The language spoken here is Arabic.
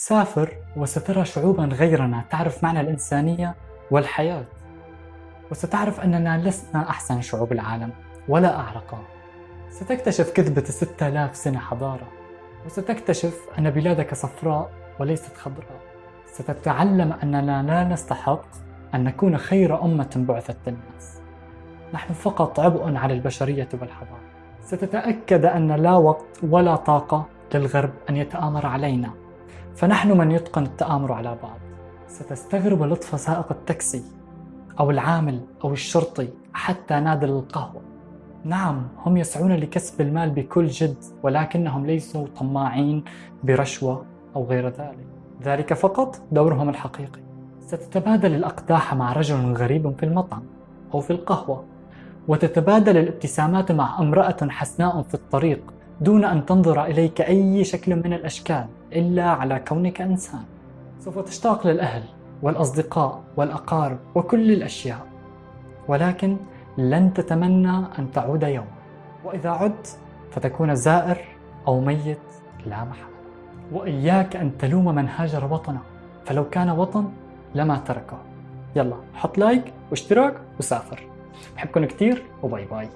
سافر وسترى شعوبا غيرنا تعرف معنى الإنسانية والحياة. وستعرف أننا لسنا أحسن شعوب العالم ولا أعرقها ستكتشف كذبة ستة آلاف سنة حضارة. وستكتشف أن بلادك صفراء وليست خضراء. ستتعلم أننا لا نستحق أن نكون خير أمة بعثت للناس. نحن فقط عبء على البشرية والحضارة. ستتأكد أن لا وقت ولا طاقة للغرب أن يتآمر علينا. فنحن من يتقن التآمر على بعض. ستستغرب لطف سائق التاكسي أو العامل أو الشرطي حتى نادل القهوة. نعم هم يسعون لكسب المال بكل جد ولكنهم ليسوا طماعين برشوة أو غير ذلك. ذلك فقط دورهم الحقيقي. ستتبادل الأقداح مع رجل غريب في المطعم أو في القهوة وتتبادل الابتسامات مع امرأة حسناء في الطريق دون أن تنظر إليك أي شكل من الأشكال إلا على كونك إنسان. سوف تشتاق للأهل والأصدقاء والأقارب وكل الأشياء. ولكن لن تتمنى أن تعود يوما وإذا عدت فتكون زائر أو ميت لا محالة. وإياك أن تلوم من هاجر وطنه. فلو كان وطن لما تركه. يلا حط like واشتراك وسافر. بحبكم كتير وباي باي.